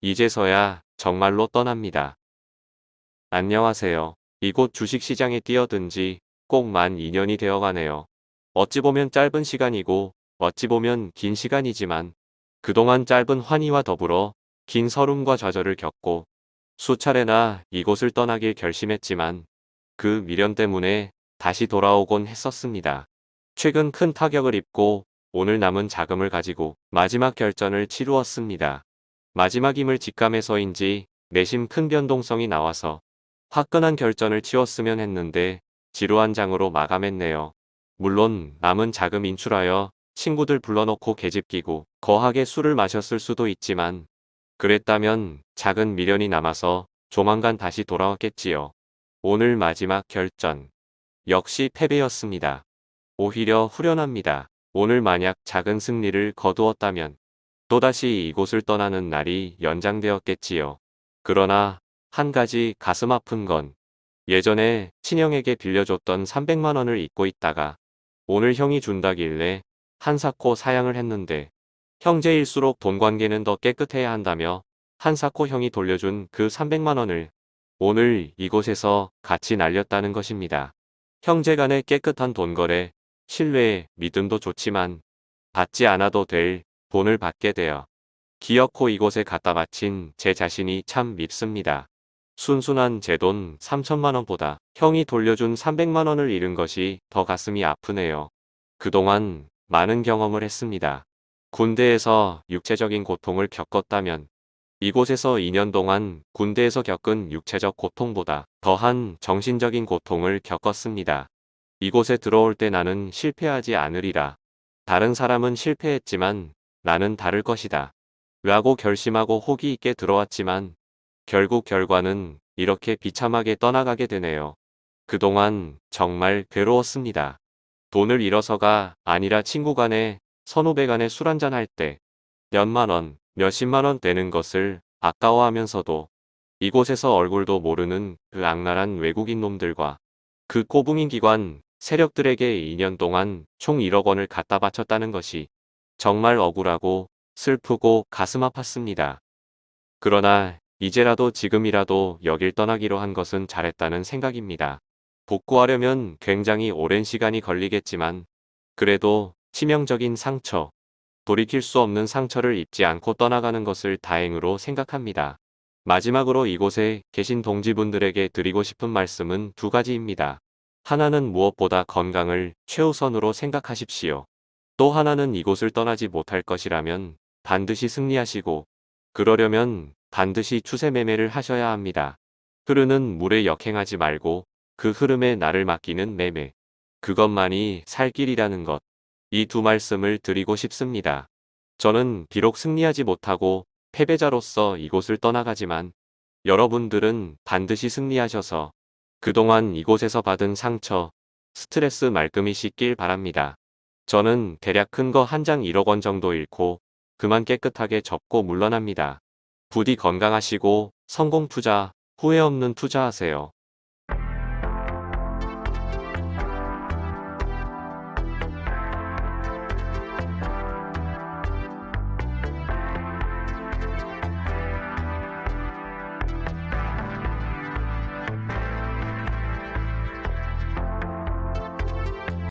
이제서야 정말로 떠납니다. 안녕하세요. 이곳 주식시장에 뛰어든 지 꼭 만 2년이 되어가네요. 어찌 보면 짧은 시간이고 어찌 보면 긴 시간이지만 그동안 짧은 환희와 더불어 긴 서름과 좌절을 겪고 수차례나 이곳을 떠나길 결심했지만 그 미련 때문에 다시 돌아오곤 했었습니다. 최근 큰 타격을 입고 오늘 남은 자금을 가지고 마지막 결전을 치루었습니다. 마지막임을 직감해서인지 내심 큰 변동성이 나와서 화끈한 결전을 치웠으면 했는데 지루한 장으로 마감했네요. 물론 남은 자금 인출하여 친구들 불러놓고 계집 끼고 거하게 술을 마셨을 수도 있지만 그랬다면 작은 미련이 남아서 조만간 다시 돌아왔겠지요. 오늘 마지막 결전. 역시 패배였습니다. 오히려 후련합니다. 오늘 만약 작은 승리를 거두었다면 또다시 이곳을 떠나는 날이 연장되었겠지요. 그러나 한 가지 가슴 아픈 건 예전에 친형에게 빌려줬던 300만 원을 잊고 있다가 오늘 형이 준다길래 한사코 사양을 했는데 형제일수록 돈 관계는 더 깨끗해야 한다며 한사코 형이 돌려준 그 300만 원을 오늘 이곳에서 같이 날렸다는 것입니다. 형제 간의 깨끗한 돈 거래, 신뢰, 믿음도 좋지만 받지 않아도 될 돈을 받게 되어 기어코 이곳에 갖다 바친 제 자신이 참 밉습니다. 순순한 제 돈 3천만원보다 형이 돌려준 300만원을 잃은 것이 더 가슴이 아프네요. 그동안 많은 경험을 했습니다. 군대에서 육체적인 고통을 겪었다면 이곳에서 2년 동안 군대에서 겪은 육체적 고통보다 더한 정신적인 고통을 겪었습니다. 이곳에 들어올 때 나는 실패하지 않으리라. 다른 사람은 실패했지만 나는 다를 것이다. 라고 결심하고 호기 있게 들어왔지만 결국 결과는 이렇게 비참하게 떠나가게 되네요. 그동안 정말 괴로웠습니다. 돈을 잃어서가 아니라 친구 간에 선후배 간에 술 한잔 할 때 몇만 원, 몇십만 원 되는 것을 아까워하면서도 이곳에서 얼굴도 모르는 그 악랄한 외국인 놈들과 그 꼬붕인 기관 세력들에게 2년 동안 총 1억 원을 갖다 바쳤다는 것이 정말 억울하고 슬프고 가슴 아팠습니다. 그러나 이제라도 지금이라도 여길 떠나기로 한 것은 잘했다는 생각입니다. 복구하려면 굉장히 오랜 시간이 걸리겠지만 그래도 치명적인 상처, 돌이킬 수 없는 상처를 입지 않고 떠나가는 것을 다행으로 생각합니다. 마지막으로 이곳에 계신 동지분들에게 드리고 싶은 말씀은 두 가지입니다. 하나는 무엇보다 건강을 최우선으로 생각하십시오. 또 하나는 이곳을 떠나지 못할 것이라면 반드시 승리하시고 그러려면 반드시 추세 매매를 하셔야 합니다. 흐르는 물에 역행하지 말고 그 흐름에 나를 맡기는 매매. 그것만이 살 길이라는 것. 이 두 말씀을 드리고 싶습니다. 저는 비록 승리하지 못하고 패배자로서 이곳을 떠나가지만 여러분들은 반드시 승리하셔서 그동안 이곳에서 받은 상처, 스트레스 말끔히 씻길 바랍니다. 저는 대략 큰 거 한 장 1억 원 정도 잃고 그만 깨끗하게 접고 물러납니다. 부디 건강하시고 성공 투자, 후회 없는 투자하세요.